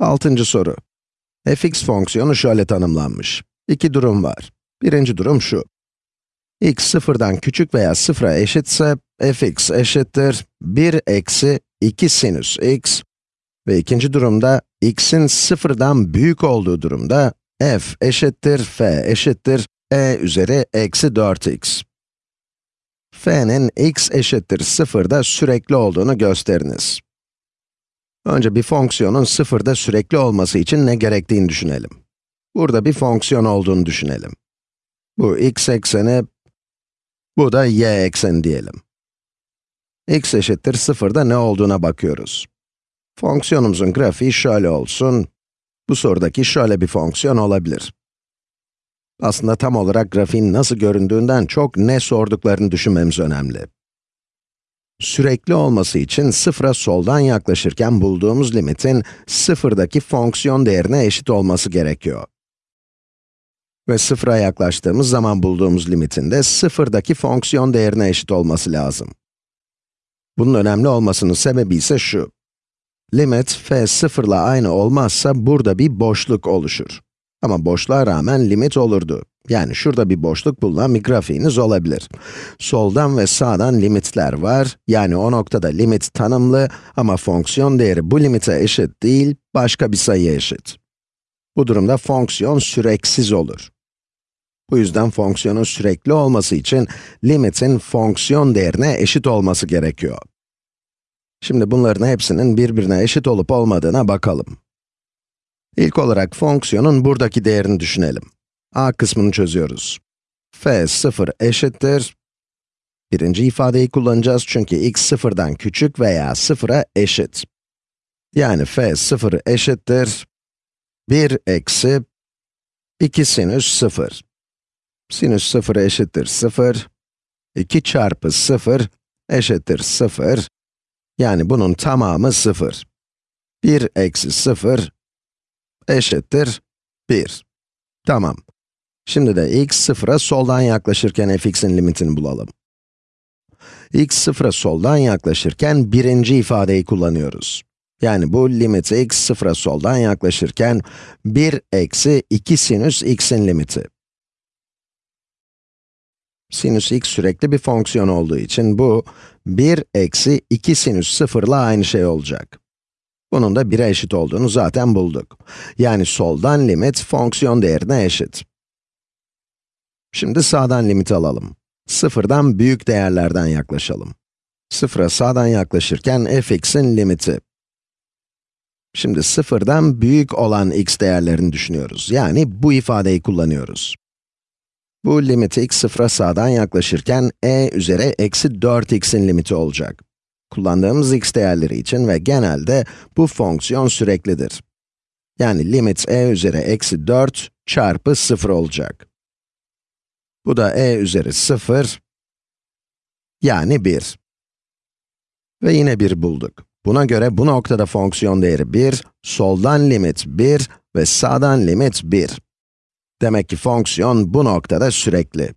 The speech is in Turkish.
Altıncı soru. fx fonksiyonu şöyle tanımlanmış. İki durum var. Birinci durum şu. x sıfırdan küçük veya sıfıra eşitse, fx eşittir 1 eksi 2 sinüs x ve ikinci durumda x'in sıfırdan büyük olduğu durumda f eşittir f eşittir e üzeri eksi 4x. f'nin x eşittir sıfırda sürekli olduğunu gösteriniz. Önce bir fonksiyonun sıfırda sürekli olması için ne gerektiğini düşünelim. Burada bir fonksiyon olduğunu düşünelim. Bu x ekseni, bu da y ekseni diyelim. x eşittir sıfırda ne olduğuna bakıyoruz. Fonksiyonumuzun grafiği şöyle olsun. Bu sorudaki şöyle bir fonksiyon olabilir. Aslında tam olarak grafiğin nasıl göründüğünden çok ne sorduklarını düşünmemiz önemli. Sürekli olması için sıfıra soldan yaklaşırken bulduğumuz limitin sıfırdaki fonksiyon değerine eşit olması gerekiyor. Ve sıfıra yaklaştığımız zaman bulduğumuz limitin de sıfırdaki fonksiyon değerine eşit olması lazım. Bunun önemli olmasının sebebi ise şu. Limit f sıfırla aynı olmazsa burada bir boşluk oluşur. Ama boşluğa rağmen limit olurdu. Yani şurada bir boşluk bulunan bir grafiğiniz olabilir. Soldan ve sağdan limitler var. Yani o noktada limit tanımlı ama fonksiyon değeri bu limite eşit değil, başka bir sayıya eşit. Bu durumda fonksiyon süreksiz olur. Bu yüzden fonksiyonun sürekli olması için limitin fonksiyon değerine eşit olması gerekiyor. Şimdi bunların hepsinin birbirine eşit olup olmadığına bakalım. İlk olarak fonksiyonun buradaki değerini düşünelim. A kısmını çözüyoruz. f 0 eşittir. Birinci ifadeyi kullanacağız çünkü x sıfırdan küçük veya sıfıra eşit. Yani f 0 eşittir. 1 eksi 2 sinüs 0. Sinüs 0 eşittir 0. 2 çarpı 0 eşittir 0. Yani bunun tamamı 0. 1 eksi 0 eşittir 1. Tamam. Şimdi de x sıfıra soldan yaklaşırken fx'in limitini bulalım. x sıfıra soldan yaklaşırken birinci ifadeyi kullanıyoruz. Yani bu limiti x sıfıra soldan yaklaşırken 1 eksi 2 sinüs x'in limiti. Sinüs x sürekli bir fonksiyon olduğu için bu 1 eksi 2 sinüs 0 ile aynı şey olacak. Bunun da 1'e eşit olduğunu zaten bulduk. Yani soldan limit fonksiyon değerine eşit. Şimdi sağdan limit alalım. Sıfırdan büyük değerlerden yaklaşalım. Sıfıra sağdan yaklaşırken fx'in limiti. Şimdi sıfırdan büyük olan x değerlerini düşünüyoruz. Yani bu ifadeyi kullanıyoruz. Bu limiti x sıfıra sağdan yaklaşırken e üzeri eksi 4x'in limiti olacak. Kullandığımız x değerleri için ve genelde bu fonksiyon süreklidir. Yani limit e üzeri eksi 4 çarpı 0 olacak. Bu da e üzeri 0, yani 1. Ve yine 1 bulduk. Buna göre bu noktada fonksiyon değeri 1, soldan limit 1 ve sağdan limit 1. Demek ki fonksiyon bu noktada sürekli.